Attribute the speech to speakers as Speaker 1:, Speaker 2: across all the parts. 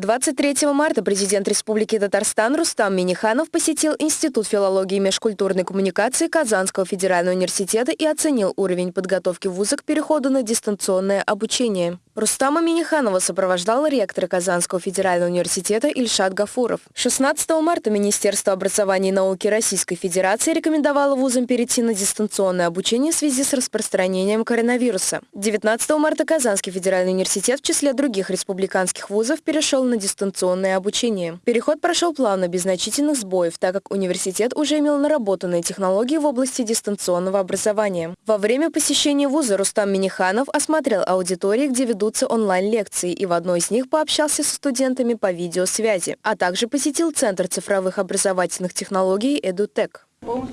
Speaker 1: 23 марта президент Республики Татарстан Рустам Миниханов посетил Институт филологии и межкультурной коммуникации Казанского федерального университета и оценил уровень подготовки вуза к переходу на дистанционное обучение. Рустама Миниханова сопровождал ректор Казанского федерального университета Ильшат Гафуров. 16 марта Министерство образования и науки Российской Федерации рекомендовало вузам перейти на дистанционное обучение в связи с распространением коронавируса. 19 марта Казанский федеральный университет в числе других республиканских вузов перешел на дистанционное обучение. Переход прошел плавно, без значительных сбоев, так как университет уже имел наработанные технологии в области дистанционного образования. Во время посещения вуза Рустам Миниханов осмотрел аудитории, где ведут ведутся онлайн-лекции, и в одной из них пообщался со студентами по видеосвязи, а также посетил Центр цифровых образовательных технологий «Эдутек».
Speaker 2: Ну,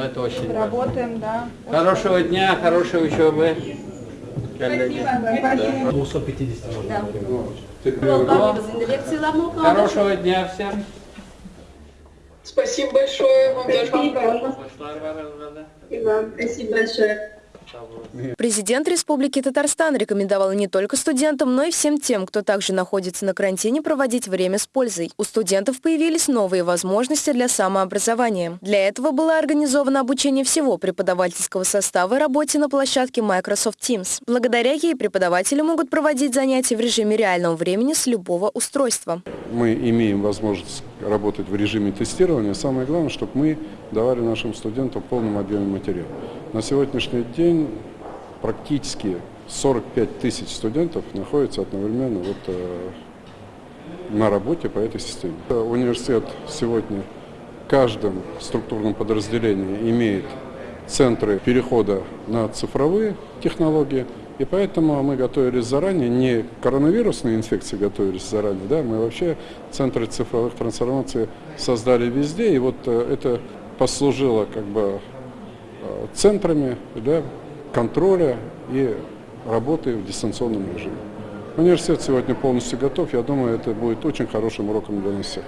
Speaker 2: это очень
Speaker 3: Работаем, да.
Speaker 2: Хорошего дня, хорошей учебы.
Speaker 3: Спасибо.
Speaker 4: 250 можно.
Speaker 2: Хорошего дня всем.
Speaker 3: Спасибо большое. Вам тоже
Speaker 4: Спасибо большое.
Speaker 1: Президент Республики Татарстан рекомендовал не только студентам, но и всем тем, кто также находится на карантине, проводить время с пользой. У студентов появились новые возможности для самообразования. Для этого было организовано обучение всего преподавательского состава работе на площадке Microsoft Teams. Благодаря ей преподаватели могут проводить занятия в режиме реального времени с любого устройства.
Speaker 5: Мы имеем возможность работать в режиме тестирования. Самое главное, чтобы мы давали нашим студентам в полном объеме материал. На сегодняшний день практически 45 тысяч студентов находятся одновременно вот, э, на работе по этой системе. Университет сегодня в каждом структурном подразделении имеет центры перехода на цифровые технологии, и поэтому мы готовились заранее, не коронавирусные инфекции готовились заранее, да, мы вообще центры цифровых трансформаций создали везде, и вот э, это послужило как бы центрами да, контроля и работы в дистанционном режиме. Университет сегодня полностью готов. Я думаю, это будет очень хорошим уроком для нас всех.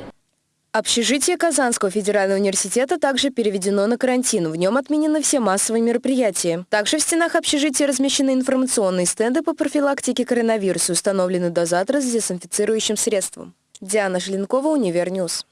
Speaker 1: Общежитие Казанского федерального университета также переведено на карантин. В нем отменены все массовые мероприятия. Также в стенах общежития размещены информационные стенды по профилактике коронавируса, установлены дозаторы с дезинфицирующим средством. Диана Желенкова, Универньюз.